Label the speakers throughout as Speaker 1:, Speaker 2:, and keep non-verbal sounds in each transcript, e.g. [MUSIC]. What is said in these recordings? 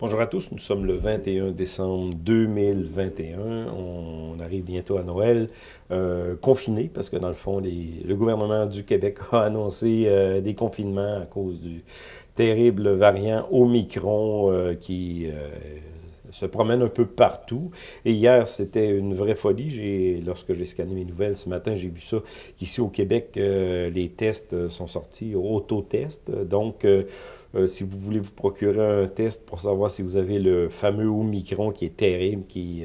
Speaker 1: Bonjour à tous, nous sommes le 21 décembre 2021. On arrive bientôt à Noël, euh, confiné, parce que dans le fond, le gouvernement du Québec [LAUGHS] a annoncé euh, des confinements à cause du terrible variant Omicron euh, qui se promène un peu partout. Et hier, c'était une vraie folie. Lorsque j'ai scanné mes nouvelles ce matin, j'ai vu ça, qu'ici au Québec, euh, les tests sont sortis, auto-tests. Donc, euh, euh, si vous voulez vous procurer un test pour savoir si vous avez le fameux Omicron qui est terrible, qui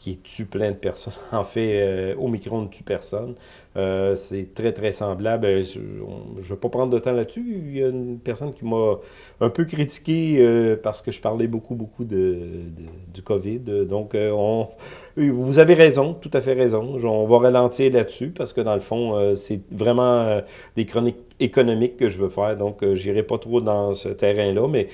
Speaker 1: qui tue plein de personnes. [LAUGHS] En fait, euh, Omicron ne tue personne. Euh, c'est très, très semblable. Euh, je ne vais pas prendre de temps là-dessus. Il y a une personne qui m'a un peu critiqué euh, parce que je parlais beaucoup, beaucoup de, du COVID. Donc, on, vous avez raison, tout à fait raison. On va ralentir là-dessus parce que, dans le fond, c'est vraiment des chroniques économiques que je veux faire. Donc, j'irai pas trop dans ce terrain-là, mais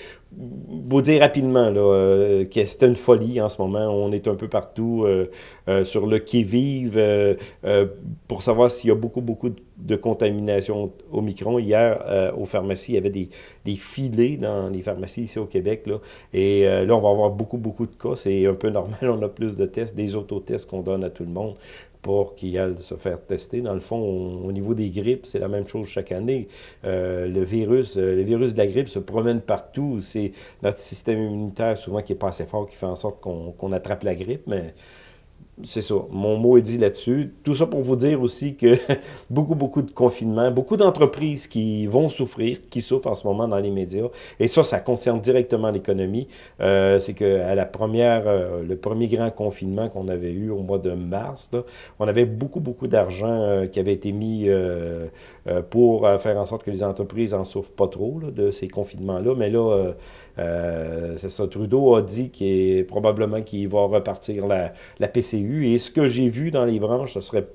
Speaker 1: vous dire rapidement là, euh, que c'est une folie en ce moment. On est un peu partout euh, euh, sur le qui-vive pour savoir s'il y a beaucoup, beaucoup de contamination au micron. Hier, aux pharmacies, il y avait des, des, filets dans les pharmacies ici au Québec. Là, et là, on va avoir beaucoup, beaucoup de cas. C'est un peu [LAUGHS] normal. On a plus de tests, des autotests qu'on donne à tout le monde pour qu'ils aillent se faire tester. Dans le fond, au niveau des grippes, c'est la même chose chaque année. Euh, le virus, euh, le virus de la grippe se promène partout. C'est notre système immunitaire souvent qui est pas assez fort qui fait en sorte qu'on attrape la grippe, mais c'est ça. Mon mot est dit là-dessus. Tout ça pour vous dire aussi que [LAUGHS] beaucoup, beaucoup de confinements, beaucoup d'entreprises qui vont souffrir, qui souffrent en ce moment dans les médias. Et ça, ça concerne directement l'économie. Euh, c'est qu'à la première, euh, le premier grand confinement qu'on avait eu au mois de mars, là, on avait beaucoup, beaucoup d'argent euh, qui avait été mis euh, pour faire en sorte que les entreprises en souffrent pas trop là, de ces confinements-là. Mais là, c'est ça. Trudeau a dit qu'il probablement qu'il va repartir la, la PCU et ce que j'ai vu dans les branches, ce serait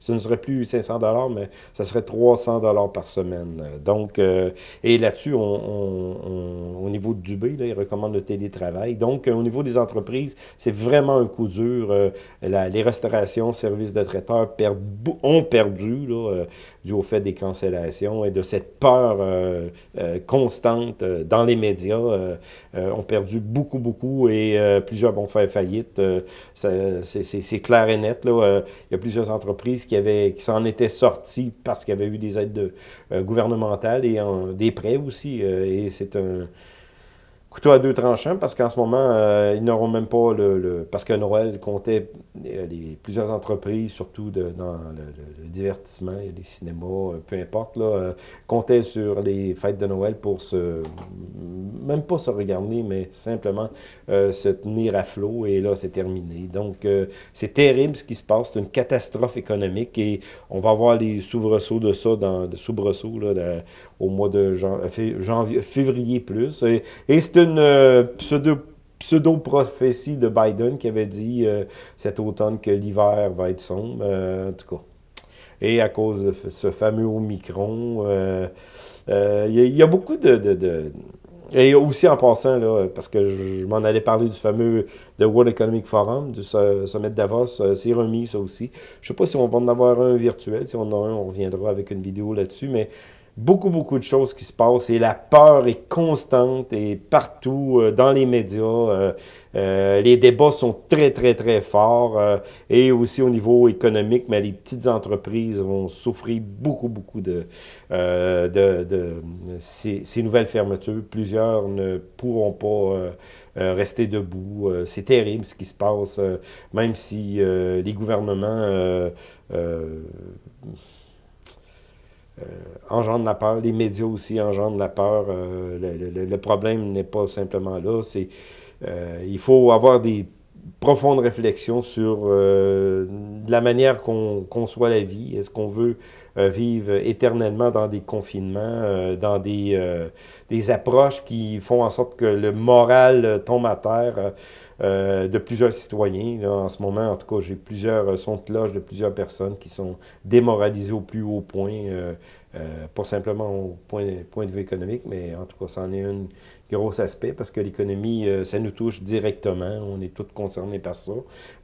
Speaker 1: ce ne serait plus 500 dollars, mais ça serait 300 dollars par semaine. Donc, euh, et là-dessus, on, au niveau du Dubé, là, il recommande le télétravail. Donc, au niveau des entreprises, c'est vraiment un coup dur. Euh, les restaurations, services de traiteurs perdent, ont perdu là, euh, dû au fait des cancellations et de cette peur constante dans les médias. ont perdu beaucoup, beaucoup et plusieurs vont faire faillite. c'est clair et net. Là. il y a plusieurs entreprises qui, qui s'en étaient sortis parce qu'il y avait eu des aides euh, gouvernementales et des prêts aussi. Euh, et c'est un couteau à deux tranchants parce qu'en ce moment, euh, ils n'auront même pas le, Parce que Noël comptait les, plusieurs entreprises, surtout dans le, divertissement, les cinémas, peu importe, là, comptaient sur les fêtes de Noël pour se même pas se regarder, mais simplement euh, se tenir à flot, et là, c'est terminé. Donc, euh, c'est terrible ce qui se passe, c'est une catastrophe économique, et on va voir les soubresauts de ça, dans, de soubresauts, là, au mois de janvier, février plus, et, c'est une euh, pseudo pseudo-prophétie de Biden qui avait dit cet automne que l'hiver va être sombre, en tout cas. Et à cause de ce fameux Omicron, il y, a beaucoup de, et aussi en passant, là, parce que je, m'en allais parler du fameux The World Economic Forum, du sommet de Davos, euh, c'est remis ça aussi. Je sais pas si on va en avoir un virtuel, si on en a un, on reviendra avec une vidéo là-dessus, mais beaucoup, beaucoup de choses qui se passent et la peur est constante et partout euh, dans les médias. Euh, euh, les débats sont très, très, très forts et aussi au niveau économique, mais les petites entreprises vont souffrir beaucoup, beaucoup de, de, de ces, ces, nouvelles fermetures. Plusieurs ne pourront pas rester debout. C'est terrible ce qui se passe, même si les gouvernements euh, engendre la peur. Les médias aussi engendrent la peur. Euh, le, problème n'est pas simplement là. C'est euh, il faut avoir des profondes réflexions sur la manière qu'on conçoit la vie. Est-ce qu'on veut vivre éternellement dans des confinements, dans des, des approches qui font en sorte que le moral tombe à terre de plusieurs citoyens. en ce moment, en tout cas, j'ai plusieurs sons de plusieurs personnes qui sont démoralisées au plus haut point euh, pas simplement au point, point de vue économique, mais en tout cas, ça en est un gros aspect parce que l'économie, euh, ça nous touche directement. On est tous concernés par ça.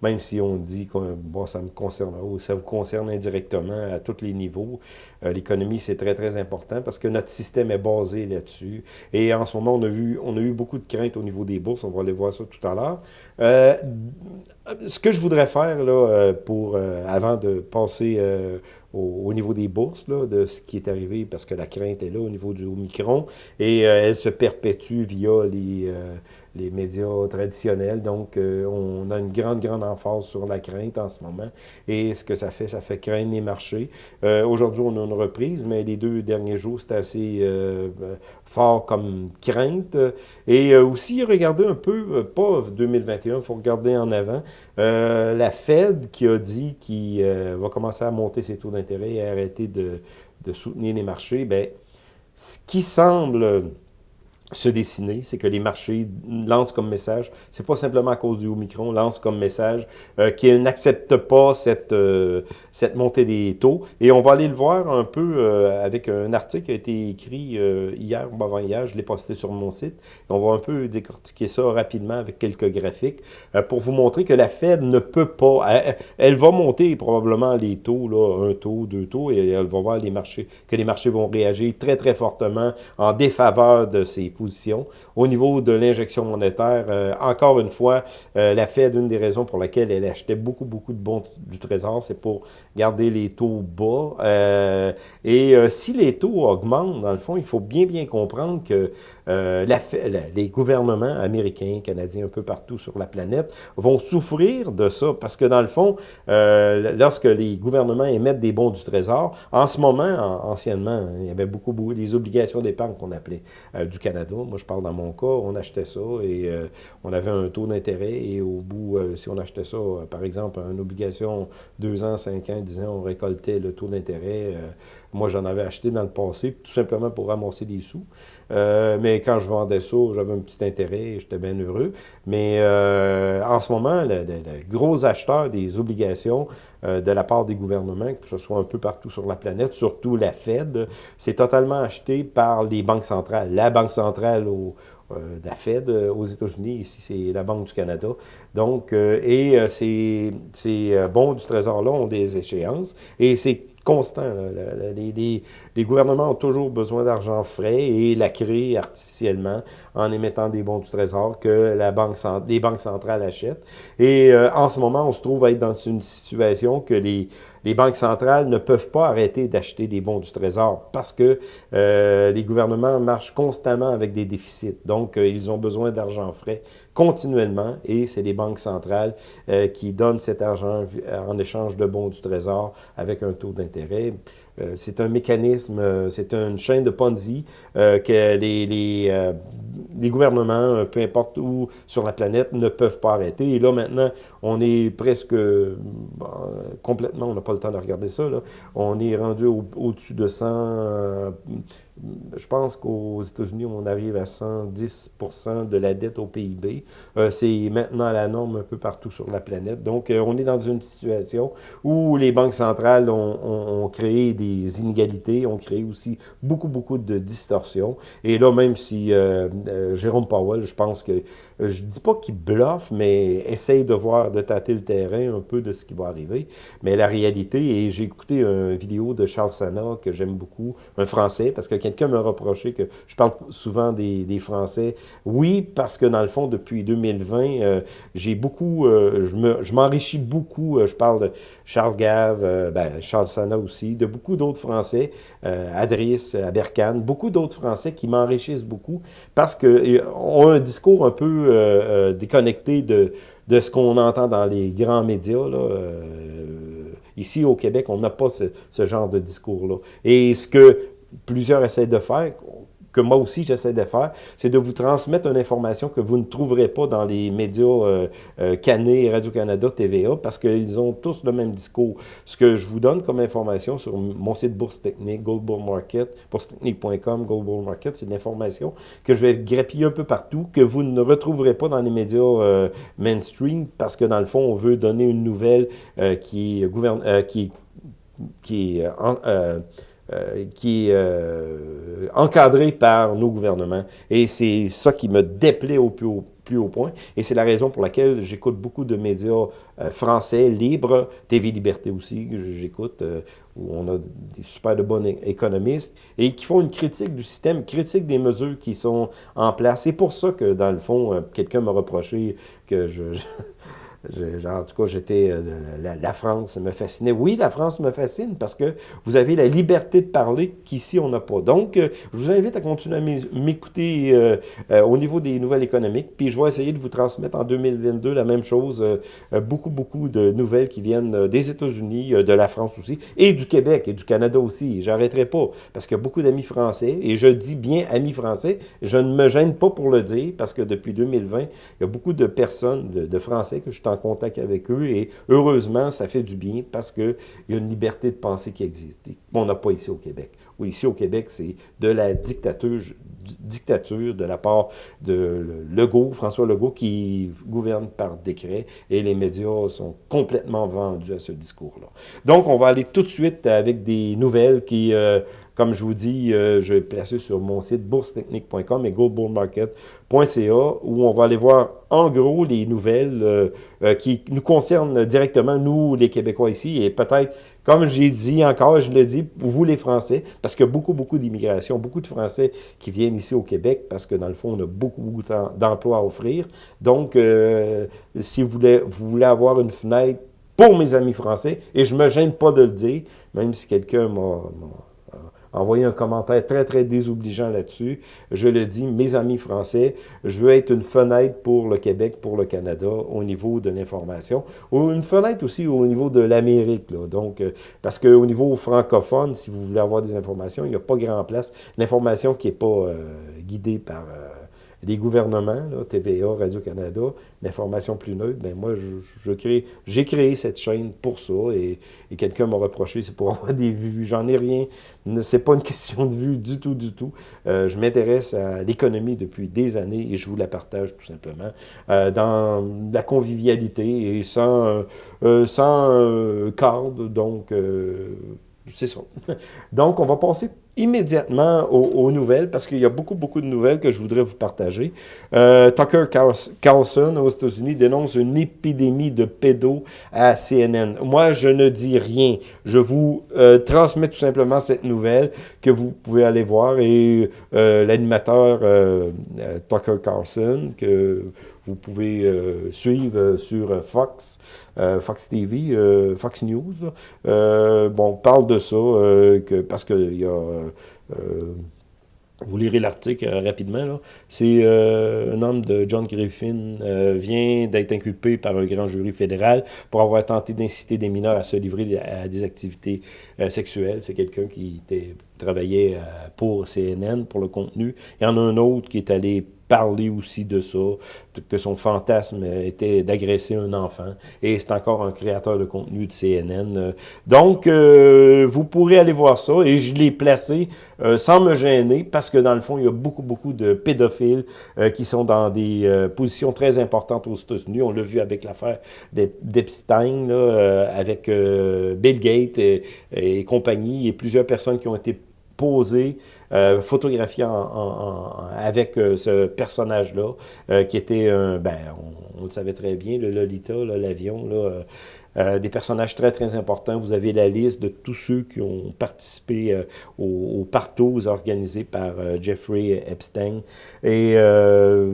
Speaker 1: Même si on dit que bon, ça me concerne, ou ça vous concerne indirectement à tous les niveaux. jour. L'économie, c'est très, très important parce que notre système est basé là-dessus. Et en ce moment, on a, vu, on a eu beaucoup de craintes au niveau des bourses. On va aller voir ça tout à l'heure. ce que je voudrais faire, là, pour, avant de passer au, niveau des bourses, là, de ce qui est arrivé, parce que la crainte est là au niveau du Omicron, et elle se perpétue via les, les médias traditionnels. Donc, euh, on a une grande, grande emphase sur la crainte en ce moment. Et ce que ça fait, ça fait craindre les marchés. Euh, aujourd'hui, on a une reprise, mais les deux derniers jours, c'était assez euh, fort comme crainte. Et aussi, regardez un peu, pas 2021, il faut regarder en avant, la Fed qui a dit qu'il va commencer à monter ses taux d'intérêt et arrêter de, de soutenir les marchés, bien, ce qui semble se dessiner, c'est que les marchés lancent comme message, c'est pas simplement à cause du Omicron, lancent comme message euh, qu'ils n'acceptent pas cette, euh, cette montée des taux. Et on va aller le voir un peu euh, avec un article qui a été écrit hier ou avant-hier, je l'ai posté sur mon site. on va un peu décortiquer ça rapidement avec quelques graphiques pour vous montrer que la Fed ne peut pas, elle, va monter probablement les taux, là, un taux, deux taux, et elle va voir les marchés, que les marchés vont réagir très très fortement en défaveur de ces au niveau de l'injection monétaire, euh, encore une fois, euh, la Fed, une des raisons pour laquelle elle achetait beaucoup, beaucoup de bons du Trésor, c'est pour garder les taux bas. Euh, et si les taux augmentent, dans le fond, il faut bien, bien comprendre que la, les gouvernements américains, canadiens, un peu partout sur la planète, vont souffrir de ça, parce que dans le fond, lorsque les gouvernements émettent des bons du Trésor, en ce moment, anciennement, il y avait beaucoup, beaucoup des obligations d'épargne qu'on appelait du Canada, moi, je parle dans mon cas, on achetait ça et euh, on avait un taux d'intérêt et au bout, euh, si on achetait ça, euh, par exemple, une obligation 2 ans, 5 ans, 10 ans, on récoltait le taux d'intérêt. moi, j'en avais acheté dans le passé, tout simplement pour ramasser des sous. mais quand je vendais ça, j'avais un petit intérêt et j'étais bien heureux. Mais en ce moment, le, gros acheteur des obligations de la part des gouvernements, que ce soit un peu partout sur la planète, surtout la Fed, c'est totalement acheté par les banques centrales. La Banque centrale euh, de la Fed euh, aux États-Unis, ici c'est la Banque du Canada. Donc, euh, et ces, ces bons du Trésor-là ont des échéances et c'est constant. Les, les, gouvernements ont toujours besoin d'argent frais et la créent artificiellement en émettant des bons du Trésor que la banque, les banques centrales achètent. Et en ce moment, on se trouve à être dans une situation que les, les banques centrales ne peuvent pas arrêter d'acheter des bons du Trésor parce que euh, les gouvernements marchent constamment avec des déficits. Donc, euh, ils ont besoin d'argent frais continuellement et c'est les banques centrales euh, qui donnent cet argent en échange de bons du Trésor avec un taux d'intérêt. c'est un mécanisme, c'est une chaîne de Ponzi que les, les les gouvernements, euh, peu importe où sur la planète, ne peuvent pas arrêter. Et là, maintenant, on est presque complètement, on n'a pas le temps de regarder ça, là. on est rendu au-dessus de 100, je pense qu'aux États-Unis, on arrive à 110 de la dette au PIB. Euh, c'est maintenant la norme un peu partout sur la planète. Donc, euh, on est dans une situation où les banques centrales ont, créé des inégalités, ont créé aussi beaucoup, beaucoup de distorsions. Et là, même si euh, Jérôme Powell, je pense que, je dis pas qu'il bluffe, mais essaye de voir, de tâter le terrain un peu de ce qui va arriver. Mais la réalité, et j'ai écouté une vidéo de Charles Sana que j'aime beaucoup, un Français, parce que quelqu'un me reproché que je parle souvent des, des, Français. Oui, parce que dans le fond, depuis 2020, euh, j'ai beaucoup, euh, je m'enrichis beaucoup. Euh, je parle de Charles Gave, ben, Charles Sana aussi, de beaucoup d'autres Français, Adris, Aberkan, beaucoup d'autres Français qui m'enrichissent beaucoup parce qu'ils ont un discours un peu déconnecté de, de ce qu'on entend dans les grands médias. Là, Ici, au Québec, on n'a pas ce, ce, genre de discours-là. Et ce que plusieurs essaient de faire, que moi aussi j'essaie de faire, c'est de vous transmettre une information que vous ne trouverez pas dans les médias euh, euh Radio-Canada, TVA, parce qu'ils ont tous le même discours. Ce que je vous donne comme information sur mon site Bourse Technique, Gold Market, boursetechnique.com, Gold Market, c'est de l'information que je vais grappiller un peu partout, que vous ne retrouverez pas dans les médias euh, mainstream, parce que dans le fond, on veut donner une nouvelle qui, gouverne, qui est qui est encadré par nos gouvernements. Et c'est ça qui me déplaît au plus haut point. Et c'est la raison pour laquelle j'écoute beaucoup de médias euh, français libres, TV Liberté aussi, que j'écoute, euh, où on a des super de bons économistes, et qui font une critique du système, critique des mesures qui sont en place. C'est pour ça que, dans le fond, euh, quelqu'un m'a reproché que je en tout cas, j'étais... Euh, la, France me fascinait. Oui, la France me fascine parce que vous avez la liberté de parler qu'ici, on n'a pas. Donc, euh, je vous invite à continuer à m'écouter euh, au niveau des nouvelles économiques. Puis, je vais essayer de vous transmettre en 2022 la même chose. beaucoup, beaucoup de nouvelles qui viennent des États-Unis, de la France aussi, et du Québec et du Canada aussi. J'arrêterai pas parce qu'il y a beaucoup d'amis français. Et je dis bien amis français. Je ne me gêne pas pour le dire parce que depuis 2020, il y a beaucoup de personnes, de, Français que je suis en contact avec eux et heureusement, ça fait du bien parce qu'il y a une liberté de pensée qui existe. On n'a pas ici au Québec. Oui, ici au Québec, c'est de la dictature, dictature de la part de Legault, François Legault, qui gouverne par décret et les médias sont complètement vendus à ce discours-là. Donc, on va aller tout de suite avec des nouvelles qui... Euh, comme je vous dis, euh, je vais placer sur mon site boursetechnique.com et goldbullmarket.ca où on va aller voir en gros les nouvelles euh, euh, qui nous concernent directement, nous les Québécois ici, et peut-être, comme j'ai dit encore, je le dis, vous les Français, parce a beaucoup, beaucoup d'immigration, beaucoup de Français qui viennent ici au Québec, parce que dans le fond, on a beaucoup, beaucoup d'emplois à offrir. Donc, si vous voulez, vous voulez avoir une fenêtre pour mes amis français, et je me gêne pas de le dire, même si quelqu'un m'a envoyé un commentaire très, très désobligeant là-dessus. Je le dis, mes amis français, je veux être une fenêtre pour le Québec, pour le Canada, au niveau de l'information, ou une fenêtre aussi au niveau de l'Amérique. Donc, euh, parce qu'au niveau francophone, si vous voulez avoir des informations, il n'y a pas grand place. L'information qui n'est pas euh, guidée par... Euh, les gouvernements, là, TVA, Radio-Canada, l'information plus neutre, ben moi, j'ai créé cette chaîne pour ça, et, quelqu'un m'a reproché, c'est pour [LAUGHS] avoir des vues, j'en ai rien, c'est pas une question de vues du tout, du tout. Euh, je m'intéresse à l'économie depuis des années, et je vous la partage tout simplement, euh, dans la convivialité, et sans, euh, sans cadre, donc c'est ça. [LAUGHS] Donc, on va passer immédiatement aux, nouvelles, parce qu'il y a beaucoup, beaucoup de nouvelles que je voudrais vous partager. Euh, Tucker Carlson, aux États-Unis, dénonce une épidémie de pédos à CNN. Moi, je ne dis rien. Je vous euh, transmets tout simplement cette nouvelle que vous pouvez aller voir. Et euh, l'animateur Tucker Carlson, que vous pouvez suivre sur Fox, Fox TV, Fox News, bon, parle de ça, que, parce qu'il y a euh, vous lirez l'article euh, rapidement. C'est euh, un homme de John Griffin vient d'être inculpé par un grand jury fédéral pour avoir tenté d'inciter des mineurs à se livrer à des activités sexuelles. C'est quelqu'un qui travaillait pour CNN, pour le contenu. Il y en a un autre qui est allé parler aussi de ça, que son fantasme était d'agresser un enfant. Et c'est encore un créateur de contenu de CNN. Donc, euh, vous pourrez aller voir ça. Et je l'ai placé euh, sans me gêner parce que dans le fond, il y a beaucoup, beaucoup de pédophiles euh, qui sont dans des positions très importantes aux États-Unis. On l'a vu avec l'affaire d'Epstein, avec Bill Gates et compagnie, et plusieurs personnes qui ont été posé, euh, photographié avec euh, ce personnage-là, euh, qui était un, ben, on, le savait très bien, le Lolita, l'avion, là, des personnages très, très importants. Vous avez la liste de tous ceux qui ont participé aux, aux organisés par Jeffrey Epstein. Et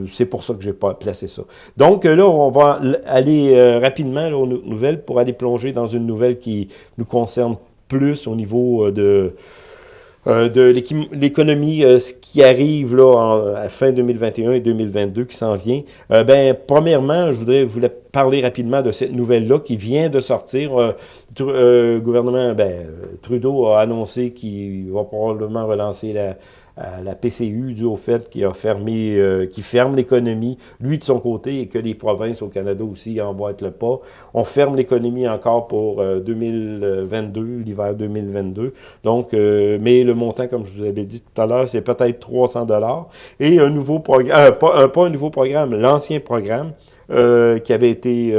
Speaker 1: c'est pour ça que j'ai pas placé ça. Donc là, on va aller rapidement aux nouvelles pour aller plonger dans une nouvelle qui nous concerne plus au niveau de euh, de l'économie, euh, ce qui arrive là en, à fin 2021 et 2022 qui s'en vient. Euh, ben, premièrement, je voudrais vous parler rapidement de cette nouvelle-là qui vient de sortir. le gouvernement, ben, Trudeau a annoncé qu'il va probablement relancer la, la PCU dû au fait qu'il a fermé, euh, qui ferme l'économie, lui de son côté, et que les provinces au Canada aussi emboîtent le pas. On ferme l'économie encore pour 2022, euh, l'hiver 2022. Donc, euh, mais le montant, comme je vous avais dit tout à l'heure, c'est peut-être 300 dollars. Et un nouveau programme, pas un nouveau programme, l'ancien programme, qui avait été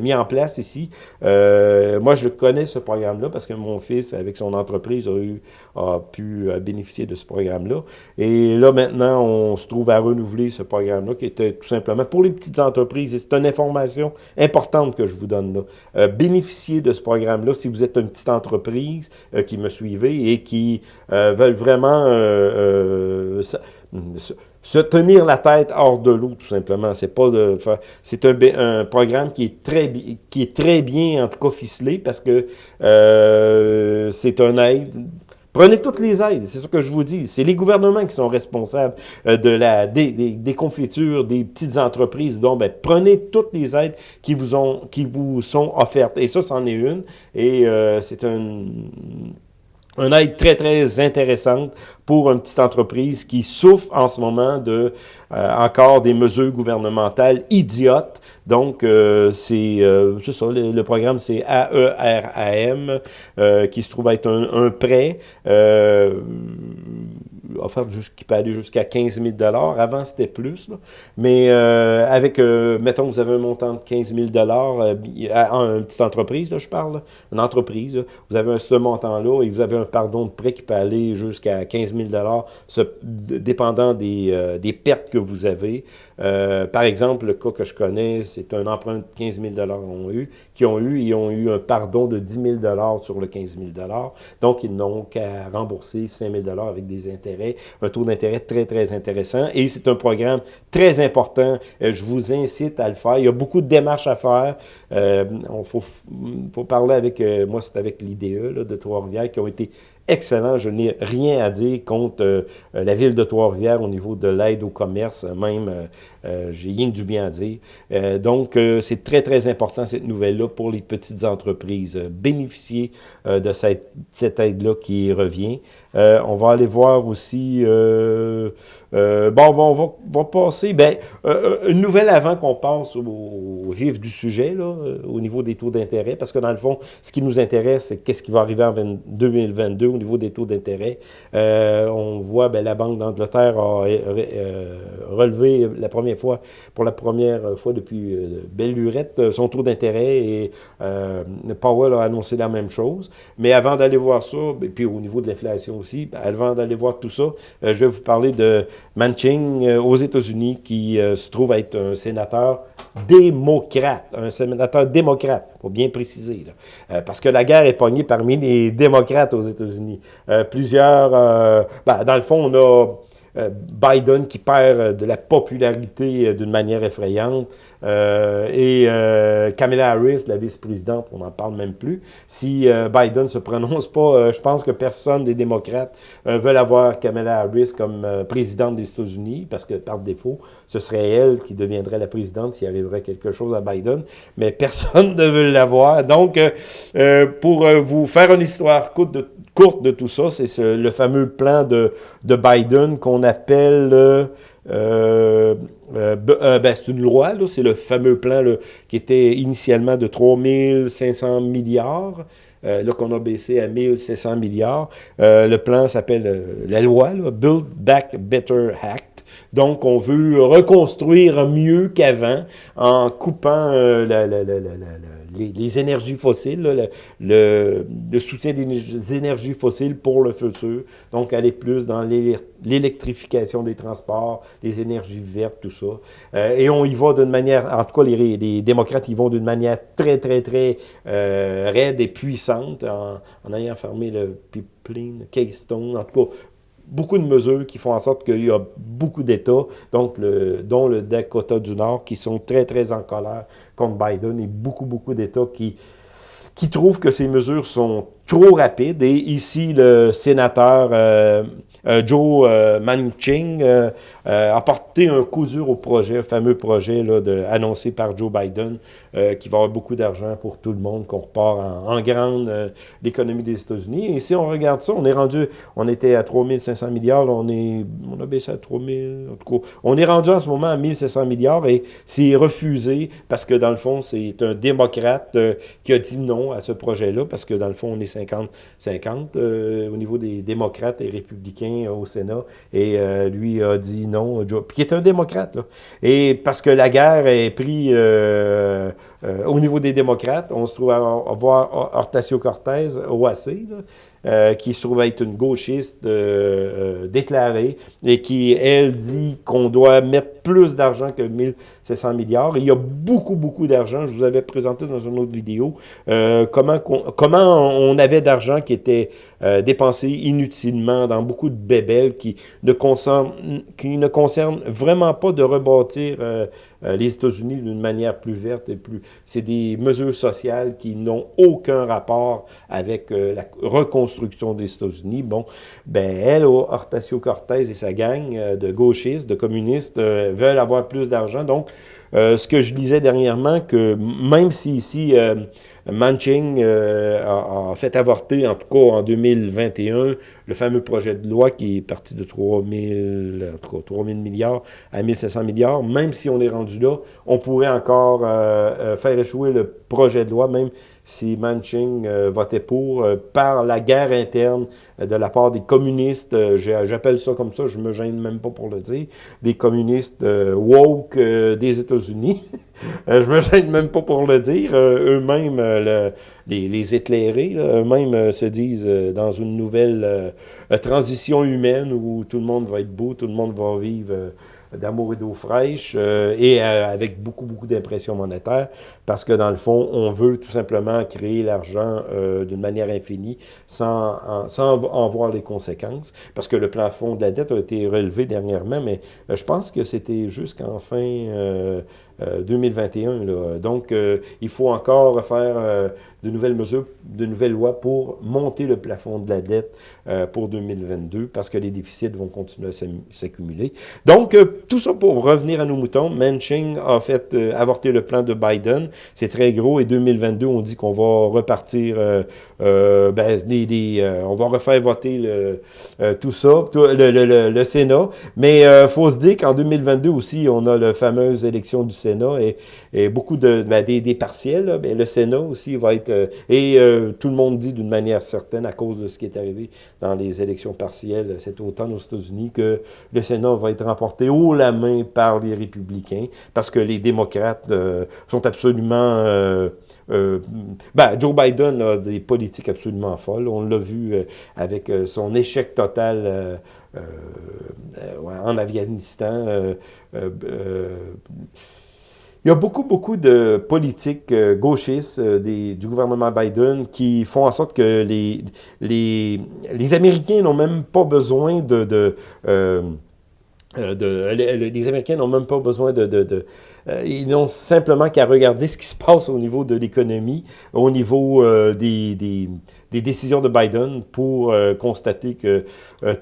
Speaker 1: mis en place ici. moi, je connais ce programme-là parce que mon fils, avec son entreprise, a, eu, a pu bénéficier de ce programme-là. Et là, maintenant, on se trouve à renouveler ce programme-là qui était tout simplement pour les petites entreprises. Et c'est une information importante que je vous donne là. bénéficier de ce programme-là si vous êtes une petite entreprise qui me suivez et qui veulent vraiment se, tenir la tête hors de l'eau, tout simplement. C'est pas de c'est un, un, programme qui est très qui est très bien en tout cas ficelé parce que euh, c'est un aide. Prenez toutes les aides, c'est ce que je vous dis. C'est les gouvernements qui sont responsables euh, de la des, des, confitures des petites entreprises. Donc, ben, prenez toutes les aides qui vous ont qui vous sont offertes. Et ça, c'en est une. Et euh, c'est un une aide très, très intéressante pour une petite entreprise qui souffre en ce moment de euh, encore des mesures gouvernementales idiotes. Donc, euh, c'est euh, ça, le, programme, c'est AERAM, euh, qui se trouve être un, un prêt offerte qui peut aller jusqu'à 15 000 Avant, c'était plus. Mais euh, avec, euh, mettons, vous avez un montant de 15 000 euh, une petite entreprise, là, je parle, une entreprise, vous avez ce montant-là et vous avez un pardon de prêt qui peut aller jusqu'à 15 000 ce, dépendant des, des, pertes que vous avez. par exemple, le cas que je connais, c'est un emprunt de 15 000 ont eu, qui ont eu, ils ont eu un pardon de 10 000 sur le 15 000 Donc, ils n'ont qu'à rembourser 5 000 avec des intérêts un taux d'intérêt très, très intéressant. Et c'est un programme très important. Euh, je vous incite à le faire. Il y a beaucoup de démarches à faire. Il euh, faut, faut, parler avec, euh, moi c'est avec l'IDE de Trois-Rivières qui ont été excellent. Je n'ai rien à dire contre euh, euh, la ville de Trois-Rivières au niveau de l'aide au commerce. Même, euh, j'ai rien du bien à dire. donc, c'est très, très important, cette nouvelle-là, pour les petites entreprises. bénéficier de cette, cette aide-là qui revient. on va aller voir aussi... bon, bon, on va, va passer... Ben, une nouvelle avant qu'on passe au, vif du sujet, là, au niveau des taux d'intérêt, parce que dans le fond, ce qui nous intéresse, c'est qu'est-ce qui va arriver en 2022 au niveau des taux d'intérêt. Euh, on voit, ben, la Banque d'Angleterre a euh, relevé la première fois, pour la première fois depuis euh, belle lurette, son taux d'intérêt et Powell a annoncé la même chose. Mais avant d'aller voir ça, et puis au niveau de l'inflation aussi, ben, avant d'aller voir tout ça, je vais vous parler de Manching aux États-Unis qui se trouve être un sénateur démocrate, un sénateur démocrate, faut bien préciser, là. parce que la guerre est pognée parmi les démocrates aux États-Unis. Euh, plusieurs, euh, ben, dans le fond, on a euh, Biden qui perd de la popularité d'une manière effrayante et Kamala Harris, la vice-présidente, on n'en parle même plus. Si Biden se prononce pas, je pense que personne des démocrates veut avoir Kamala Harris comme présidente des États-Unis parce que par défaut, ce serait elle qui deviendrait la présidente s'il arriverait quelque chose à Biden, mais [LAUGHS] personne ne veut l'avoir. Donc, pour vous faire une histoire courte de courte de tout ça, c'est le fameux plan de, de Biden qu'on appelle... Euh, euh, euh, ben, c'est une loi, c'est le fameux plan qui était initialement de 3500 milliards, là qu'on a baissé à 1700 milliards. le plan s'appelle la loi, Build Back Better Act. Donc, on veut reconstruire mieux qu'avant en coupant la, les, énergies fossiles, le, soutien des énergies fossiles pour le futur. Donc, aller plus dans l'électrification des transports, les énergies vertes, tout ça. Euh, et on y va d'une manière, en tout cas, les, les démocrates y vont d'une manière très, très, très euh, raide et puissante en, en ayant fermé le pipeline, Keystone, en tout cas, beaucoup de mesures qui font en sorte qu'il y a beaucoup d'États, donc dont le Dakota du Nord, qui sont très, très en colère contre Biden et beaucoup, beaucoup d'États qui, qui trouvent que ces mesures sont trop rapides. Et ici, le sénateur euh, euh, Joe euh, Manchin euh, a porté un coup dur au projet, le fameux projet là, de, annoncé par Joe Biden, qui va avoir beaucoup d'argent pour tout le monde, qu'on repart en, grande l'économie des États-Unis. Et si on regarde ça, on est rendu, on était à 3500 milliards, on, est, on a baissé à 3000, en tout cas, on est rendu en ce moment à 1700 milliards et c'est refusé parce que dans le fond, c'est un démocrate qui a dit non à ce projet-là parce que dans le fond, on est 50-50 au niveau des démocrates et républicains au Sénat. Et lui a dit non, puis qui est un démocrate. Et parce que la guerre est prise au niveau des démocrates, on se trouve à, voir Hortacio Cortez, OAC, là, euh, qui se trouve être une gauchiste euh, euh, déclarée et qui, elle, dit qu'on doit mettre plus d'argent que 1700 milliards. il y a beaucoup, beaucoup d'argent. Je vous avais présenté dans une autre vidéo comment, comment on avait d'argent qui était dépensé inutilement dans beaucoup de bébelles qui ne concernent, qui ne concernent vraiment pas de rebâtir les États-Unis d'une manière plus verte et plus... C'est des mesures sociales qui n'ont aucun rapport avec la reconstruction construction des États-Unis, bon, ben elle, Hortacio Cortez et sa gang euh, de gauchistes, de communistes, euh, veulent avoir plus d'argent. Donc, euh, ce que je disais dernièrement, que même si ici, Manching a, fait avorter, en tout cas en 2021, le fameux projet de loi qui est parti de 3 000, milliards à 1500 milliards, même si on est rendu là, on pourrait encore faire échouer le projet de loi, même si Manching euh, votait pour, euh, par la guerre interne euh, de la part des communistes, j'appelle ça comme ça, je me gêne même pas pour le dire, des communistes woke des États-Unis. [LAUGHS] je me gêne même pas pour le dire. eux-mêmes, les, les, éclairés, eux-mêmes se disent dans une nouvelle transition humaine où tout le monde va être beau, tout le monde va vivre d'amour et d'eau fraîche euh, et euh, avec beaucoup, beaucoup d'impression monétaire parce que dans le fond, on veut tout simplement créer l'argent euh, d'une manière infinie sans en, sans en voir les conséquences parce que le plafond de la dette a été relevé dernièrement, mais je pense que c'était jusqu'en fin 2021. Là. Donc, il faut encore faire de nouvelles mesures, de nouvelles lois pour monter le plafond de la dette pour 2022 parce que les déficits vont continuer à s'accumuler. Donc, tout ça pour revenir à nos moutons. Manching a fait euh, avorter le plan de Biden. C'est très gros. Et 2022, on dit qu'on va repartir, euh, euh, ben, on va refaire voter le, tout ça, le, Sénat. Mais il faut se dire qu'en 2022 aussi, on a la fameuse élection du Sénat et, beaucoup de ben, des, partiels. Ben, le Sénat aussi va être... et tout le monde dit d'une manière certaine, à cause de ce qui est arrivé dans les élections partielles cet automne aux États-Unis, que le Sénat va être remporté la main par les républicains, parce que les démocrates euh, sont absolument... Euh, euh, ben, Joe Biden a des politiques absolument folles. On l'a vu avec son échec total en Afghanistan. Il y a beaucoup, beaucoup de politiques gauchistes du gouvernement Biden qui font en sorte que les, les, les Américains n'ont même pas besoin de... de, les, Américains n'ont même pas besoin de... de, de euh, ils n'ont simplement qu'à regarder ce qui se passe au niveau de l'économie, au niveau euh, des, décisions de Biden pour constater que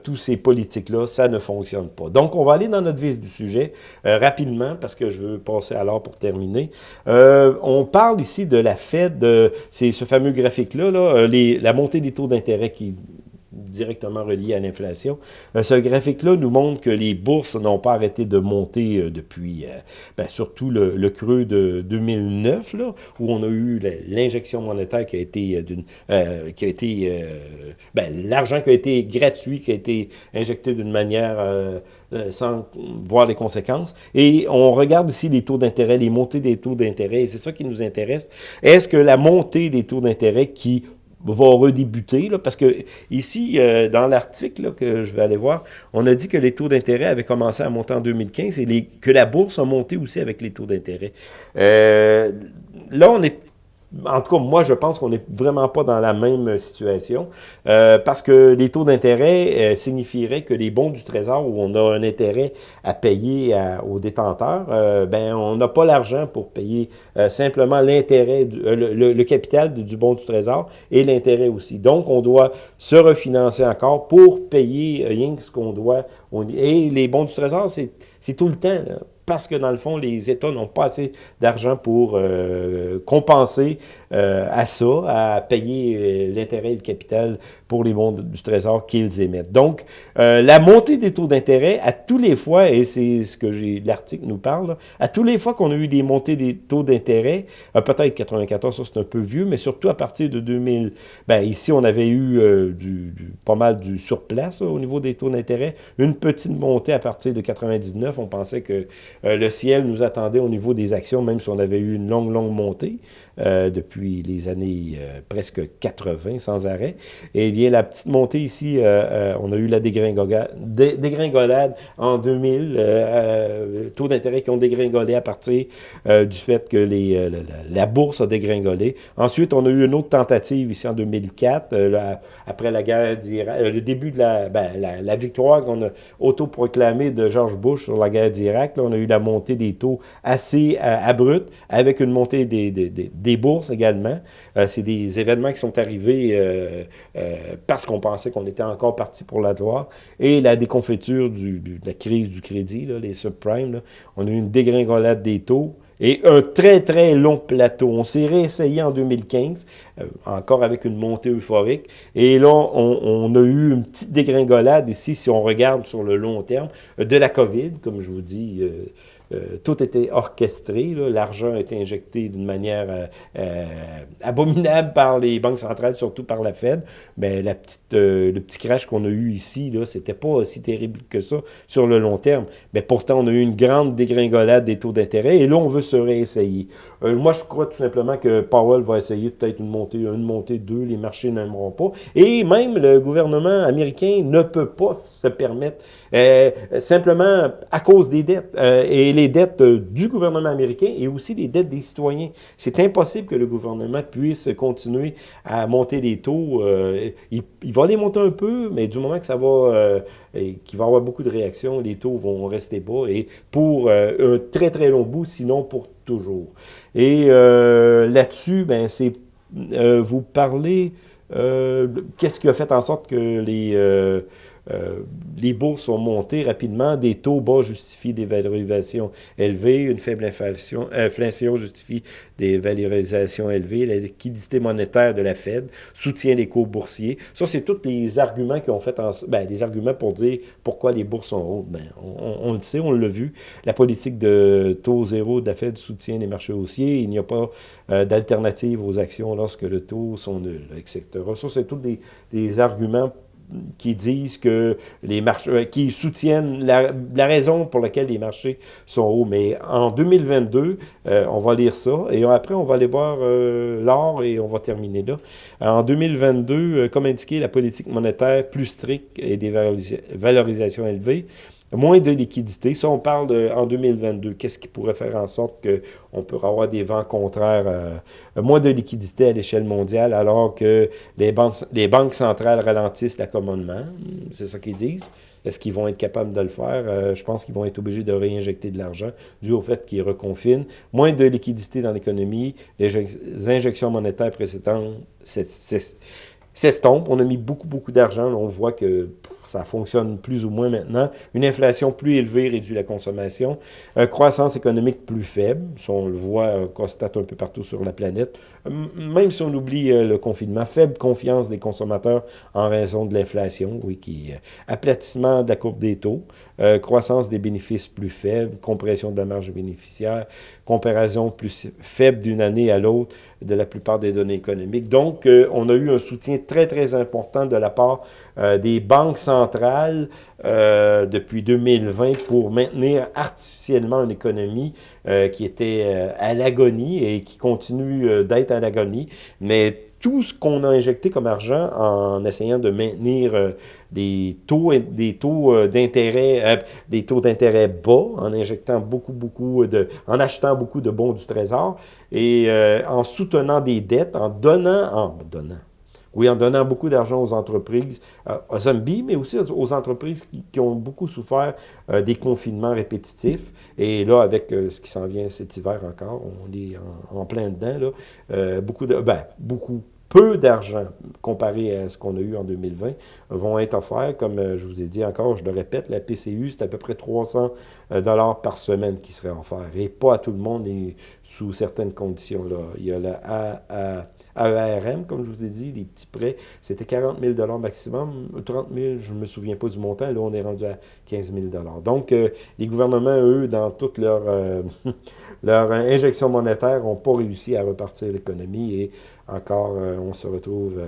Speaker 1: tous ces politiques-là, ça ne fonctionne pas. Donc, on va aller dans notre vif du sujet rapidement, parce que je veux passer à l'heure pour terminer. on parle ici de la Fed, c'est ce fameux graphique-là, là, la montée des taux d'intérêt qui directement relié à l'inflation. Euh, ce graphique-là nous montre que les bourses n'ont pas arrêté de monter euh, depuis, euh, ben, surtout le, creux de 2009, là, où on a eu l'injection monétaire qui a été, d'une, qui a ben, l'argent qui a été gratuit, qui a été injecté d'une manière sans voir les conséquences. Et on regarde ici les taux d'intérêt, les montées des taux d'intérêt, et c'est ça qui nous intéresse. Est-ce que la montée des taux d'intérêt qui va redébuter, là, parce que ici, euh, dans l'article que je vais aller voir, on a dit que les taux d'intérêt avaient commencé à monter en 2015 et que la bourse a monté aussi avec les taux d'intérêt. Euh, là, on est en tout cas, moi, je pense qu'on n'est vraiment pas dans la même situation euh, parce que les taux d'intérêt euh, signifieraient que les bons du Trésor, où on a un intérêt à payer aux détenteurs, euh, ben on n'a pas l'argent pour payer simplement l'intérêt, le, capital du, bon du Trésor et l'intérêt aussi. Donc, on doit se refinancer encore pour payer rien que ce qu'on doit. et les bons du Trésor, c'est tout le temps. Là parce que dans le fond, les États n'ont pas assez d'argent pour euh, compenser euh, à ça, à payer euh, l'intérêt et le capital pour les bons du Trésor qu'ils émettent. Donc, la montée des taux d'intérêt, à tous les fois, et c'est ce que l'article nous parle, à tous les fois qu'on a eu des montées des taux d'intérêt, peut-être 94, ça c'est un peu vieux, mais surtout à partir de 2000, ben ici on avait eu du, pas mal du surplace au niveau des taux d'intérêt, une petite montée à partir de 99, on pensait que euh, le ciel nous attendait au niveau des actions, même si on avait eu une longue, longue montée euh, depuis les années euh, presque 80 sans arrêt. Eh bien, la petite montée ici, on a eu la dégringolade, dégringolade en 2000, taux d'intérêt qui ont dégringolé à partir du fait que la, bourse a dégringolé. Ensuite, on a eu une autre tentative ici en 2004, après la guerre d'Irak, le début de la, ben, la, victoire qu'on a autoproclamée de George Bush sur la guerre d'Irak. On a eu la montée des taux assez euh, abrupte, avec une montée des, des, des, bourses également. Euh, c'est des événements qui sont arrivés euh, parce qu'on pensait qu'on était encore parti pour la gloire. Et la déconfiture de la crise du crédit, les subprimes, on a eu une dégringolade des taux et un très, très long plateau. On s'est réessayé en 2015, encore avec une montée euphorique. Et là, on, a eu une petite dégringolade ici, si on regarde sur le long terme, de la COVID, comme je vous dis, euh, euh, tout était orchestré. L'argent a été injecté d'une manière euh, euh, abominable par les banques centrales, surtout par la Fed. Mais le petit crash qu'on a eu ici, ce n'était pas aussi terrible que ça sur le long terme. Mais pourtant, on a eu une grande dégringolade des taux d'intérêt et là, on veut se réessayer. moi, je crois tout simplement que Powell va essayer peut-être une montée, une montée, deux, les marchés n'aimeront pas. Et même le gouvernement américain ne peut pas se permettre, simplement à cause des dettes. et les dettes euh, du gouvernement américain et aussi les dettes des citoyens. C'est impossible que le gouvernement puisse continuer à monter les taux. Euh, il, va les monter un peu, mais du moment que ça va, euh, qu'il va y avoir beaucoup de réactions, les taux vont rester bas et pour un très très long bout, sinon pour toujours. Et là-dessus, ben c'est vous parlez qu'est-ce qui a fait en sorte que les euh, les bourses ont monté rapidement, des taux bas justifient des valorisations élevées, une faible inflation, inflation justifie des valorisations élevées, la liquidité monétaire de la Fed soutient les cours boursiers. Ça, c'est tous les arguments qui ont fait, en, ben, arguments pour dire pourquoi les bourses sont hautes. Ben, on, le sait, on l'a vu. La politique de taux zéro de la Fed soutient les marchés haussiers. Il n'y a pas euh, d'alternative aux actions lorsque le taux sont nuls, etc. Ça, c'est tous des, des arguments qui disent que les marchés, euh, qui soutiennent la, raison pour laquelle les marchés sont hauts. Mais en 2022, euh, on va lire ça et après, on va aller voir euh, l'or et on va terminer là. En 2022, comme indiqué, la politique monétaire plus stricte et des valorisations élevées moins de liquidité. Ça, on parle de, en 2022. Qu'est-ce qui pourrait faire en sorte qu'on peut avoir des vents contraires, euh, moins de liquidité à l'échelle mondiale, alors que les banques, les banques centrales ralentissent l'accommodement? C'est ça qu'ils disent. Est-ce qu'ils vont être capables de le faire? Euh, je pense qu'ils vont être obligés de réinjecter de l'argent dû au fait qu'ils reconfinent. Moins de liquidité dans l'économie, les injections monétaires précédentes, c'est s'estompe. On a mis beaucoup, beaucoup d'argent. On voit que ça fonctionne plus ou moins maintenant. Une inflation plus élevée réduit la consommation. Une croissance économique plus faible. Ça, on le voit, on constate un peu partout sur la planète. Même si on oublie euh, le confinement, faible confiance des consommateurs en raison de l'inflation, oui, qui euh, aplatissement de la courbe des taux, euh, croissance des bénéfices plus faible, compression de la marge bénéficiaire, comparaison plus faible d'une année à l'autre de la plupart des données économiques. Donc, on a eu un soutien très, très important de la part des banques centrale euh, depuis 2020 pour maintenir artificiellement une économie euh, qui était euh, à l'agonie et qui continue d'être à l'agonie. Mais tout ce qu'on a injecté comme argent en essayant de maintenir des taux des taux d'intérêt bas en injectant beaucoup beaucoup de en achetant beaucoup de bons du trésor et en soutenant des dettes en donnant en donnant oui, en donnant beaucoup d'argent aux entreprises, euh, aux zombies, mais aussi aux entreprises qui, ont beaucoup souffert euh, des confinements répétitifs. Et là, avec euh, ce qui s'en vient cet hiver encore, on est en, plein dedans, là, beaucoup de... Ben, beaucoup peu d'argent comparé à ce qu'on a eu en 2020 vont être offerts. Comme je vous ai dit encore, je le répète, la PCU, c'est à peu près 300 euh, dollars par semaine qui serait offert. Et pas à tout le monde et sous certaines conditions. Là. Il y a la AERM, comme je vous ai dit, les petits prêts, c'était 40 000 maximum. 30 000, je ne me souviens pas du montant. Là, on est rendu à 15 000 Donc, euh, les gouvernements, eux, dans toute leur, [LAUGHS] leur injection monétaire, n'ont pas réussi à repartir l'économie et encore, euh, on se retrouve...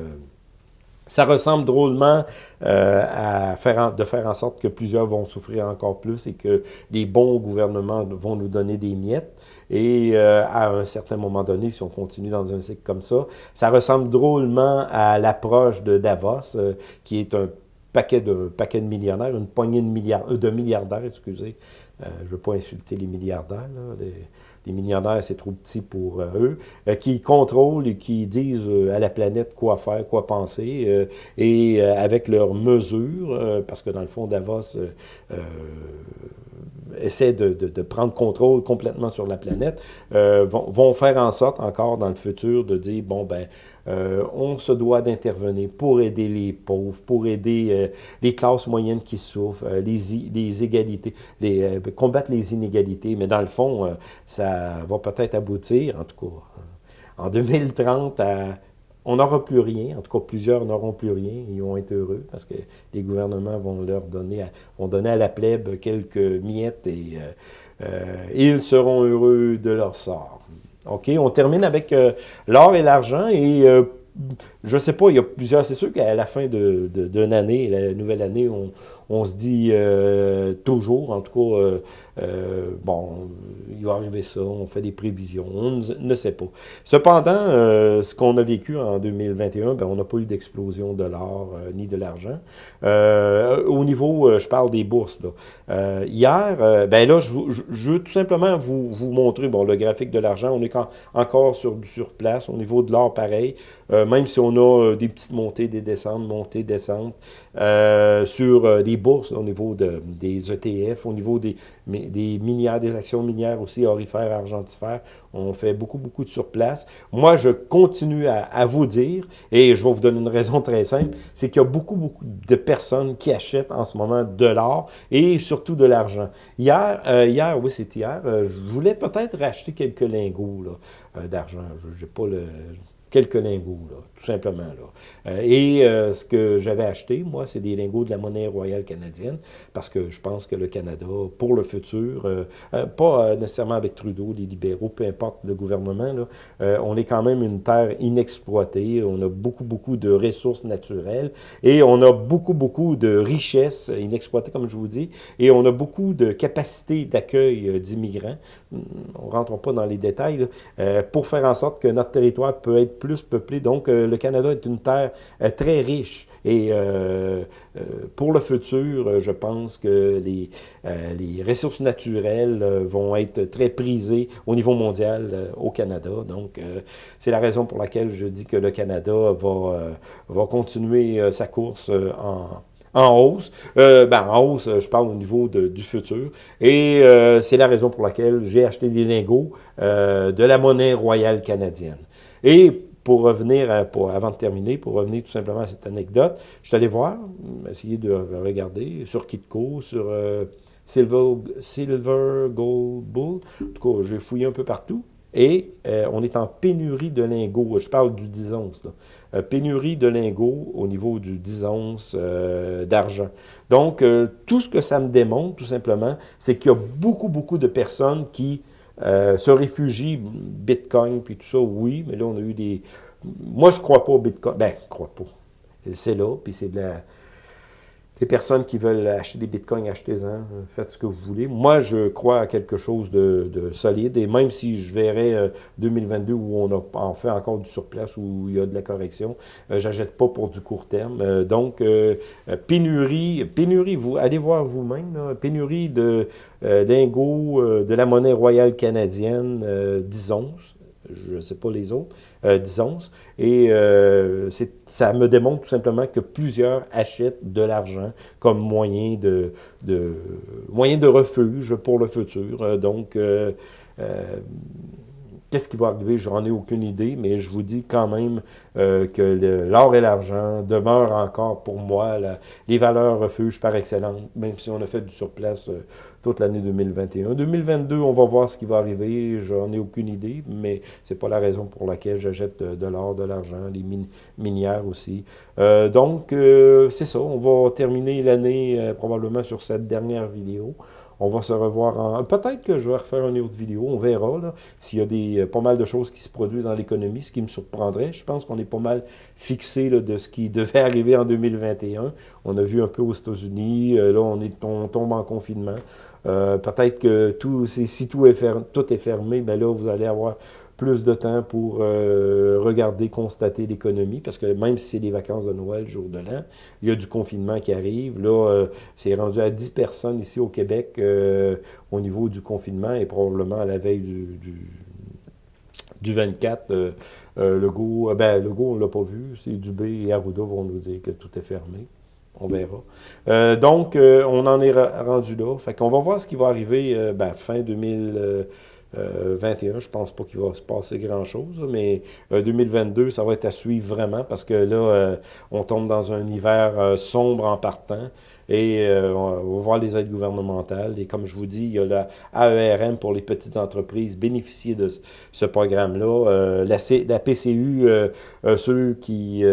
Speaker 1: Euh, ça ressemble drôlement euh, à faire de faire en sorte que plusieurs vont souffrir encore plus et que les bons gouvernements vont nous donner des miettes. Et à un certain moment donné, si on continue dans un cycle comme ça, ça ressemble drôlement à l'approche de Davos, qui est un paquet de, paquet de millionnaires, une poignée de, milliards, de milliardaires, excusez. je ne veux pas insulter les milliardaires, là, millionnaires, c'est trop petit pour euh, eux, euh, qui contrôlent et qui disent euh, à la planète quoi faire, quoi penser, et avec leurs mesures, parce que dans le fond, Davos essaie de, de, prendre contrôle complètement sur la planète, vont, vont, faire en sorte encore dans le futur de dire, bon, ben, on se doit d'intervenir pour aider les pauvres, pour aider les classes moyennes qui souffrent, les, les égalités, les, combattre les inégalités, mais dans le fond, ça va peut-être aboutir, en tout cas, en 2030, on n'aura plus rien, en tout cas plusieurs n'auront plus rien, ils vont être heureux parce que les gouvernements vont leur donner, à, vont donner à la plèbe quelques miettes et euh, euh, ils seront heureux de leur sort. OK, on termine avec euh, l'or et l'argent et je sais pas, il y a plusieurs, c'est sûr qu'à la fin d'une de, année, la nouvelle année, on, on se dit euh, toujours, en tout cas, euh, euh, bon, il va arriver ça, on fait des prévisions, on ne sait pas. Cependant, ce qu'on a vécu en 2021, ben, on n'a pas eu d'explosion de l'or ni de l'argent. au niveau, je parle des bourses, là. hier, ben là, je, veux tout simplement vous, vous montrer, bon, le graphique de l'argent, on est encore sur du surplace, au niveau de l'or, pareil, même si on a des petites montées, des descentes, montées, descentes, sur des bourses au niveau de, des ETF, au niveau des, des minières, des actions minières aussi, orifères, argentifères. On fait beaucoup, beaucoup de surplace. Moi, je continue à, vous dire, et je vais vous donner une raison très simple, c'est qu'il y a beaucoup, beaucoup de personnes qui achètent en ce moment de l'or et surtout de l'argent. Hier, euh, hier, oui, c'est hier, euh, je voulais peut-être racheter quelques lingots euh, d'argent. Je n'ai pas le quelques lingots, là, tout simplement. Là. Euh, et euh, ce que j'avais acheté, moi, c'est des lingots de la monnaie royale canadienne, parce que je pense que le Canada, pour le futur, euh, pas nécessairement avec Trudeau, les libéraux, peu importe le gouvernement, là, on est quand même une terre inexploitée, on a beaucoup, beaucoup de ressources naturelles, et on a beaucoup, beaucoup de richesses inexploitées, comme je vous dis, et on a beaucoup de capacités d'accueil d'immigrants. On ne rentre pas dans les détails, là, pour faire en sorte que notre territoire peut être plus peuplé. Donc, euh, le Canada est une terre euh, très riche. Et euh, pour le futur, je pense que les, les ressources naturelles vont être très prisées au niveau mondial au Canada. Donc, c'est la raison pour laquelle je dis que le Canada va, va continuer sa course en, en hausse. ben, en hausse, je parle au niveau de, du futur. Et c'est la raison pour laquelle j'ai acheté des lingots de la monnaie royale canadienne. Et pour revenir, avant de terminer, pour revenir tout simplement à cette anecdote, je suis allé voir, essayer de regarder sur Kitco, sur euh, Silver, Silver Gold Bull. En tout cas, j'ai fouillé un peu partout. Et euh, on est en pénurie de lingots. Je parle du 10 onces. Euh, pénurie de lingots au niveau du 10 onces d'argent. Donc, tout ce que ça me démontre, tout simplement, c'est qu'il y a beaucoup, beaucoup de personnes qui euh, se réfugie, Bitcoin, puis tout ça, oui, mais là, on a eu des... Moi, je crois pas au Bitcoin. Ben, je crois pas. C'est là, puis c'est de la... Des personnes qui veulent acheter des bitcoins, achetez-en, faites ce que vous voulez. Moi, je crois à quelque chose de, solide, et même si je verrais 2022 euh, où on a en fait encore du surplace, où il y a de la correction, euh, j'achète pas pour du court terme. Euh, donc, pénurie, pénurie, vous allez voir vous-même, pénurie de lingots de la monnaie royale canadienne, disons, je ne sais pas les autres, euh, disons. Et euh, ça me démontre tout simplement que plusieurs achètent de l'argent comme moyen de, de, moyen de refuge pour le futur. Euh, donc, Qu'est-ce qui va arriver? J'en ai aucune idée, mais je vous dis quand même euh, que l'or et l'argent demeurent encore pour moi les valeurs refuges par excellence, même si on a fait du surplace euh, toute l'année 2021. 2022, on va voir ce qui va arriver, j'en ai aucune idée, mais c'est pas la raison pour laquelle j'achète de, l'or, de l'argent, les minières aussi. Euh, donc, c'est ça, on va terminer l'année probablement sur cette dernière vidéo. On va se revoir en... Peut-être que je vais refaire une autre vidéo, on verra s'il y a des, pas mal de choses qui se produisent dans l'économie, ce qui me surprendrait. Je pense qu'on est pas mal fixé de ce qui [LAUGHS] devait arriver en 2021. On a vu un peu aux États-Unis, euh, là on, est, on tombe en confinement. Euh, peut-être que tout, si tout est, fermé, tout est fermé, ben là vous allez avoir plus de temps pour euh, regarder, constater l'économie, parce que même si c'est les vacances de Noël, jour de l'an, il y a du confinement qui arrive. Là, euh, c'est rendu à 10 personnes ici au Québec euh, au niveau du confinement et probablement à la veille du, du, 24. le go, ben, le go, on l'a pas vu. C'est Dubé et Arruda vont nous dire que tout est fermé. On verra. donc, on en est rendu là. Fait qu'on va voir ce qui va arriver ben, fin 2000... 21, euh, je pense pas qu'il va se passer grand-chose, mais 2022, euh, ça va être à suivre vraiment parce que là, euh, on tombe dans un hiver sombre en partant et on va voir les aides gouvernementales. Et comme je vous dis, il y a la AERM pour les petites entreprises bénéficier de ce programme-là. la, la, PCU, ceux qui...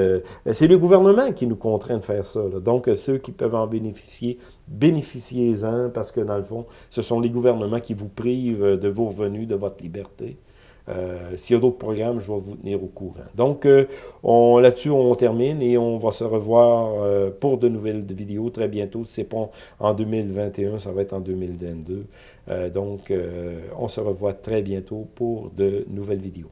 Speaker 1: C'est le gouvernement qui nous contraint de faire ça. Donc, ceux qui peuvent en bénéficier bénéficiez-en parce que dans le fond, ce sont les gouvernements qui vous privent de vos revenus, de votre liberté. Euh, S'il y a d'autres programmes, je vais vous tenir au courant. Donc, euh, là-dessus, on termine et on va se revoir euh, pour de nouvelles vidéos très bientôt. Si ce n'est pas en 2021, ça va être en 2022. Euh, donc, on se revoit très bientôt pour de nouvelles vidéos.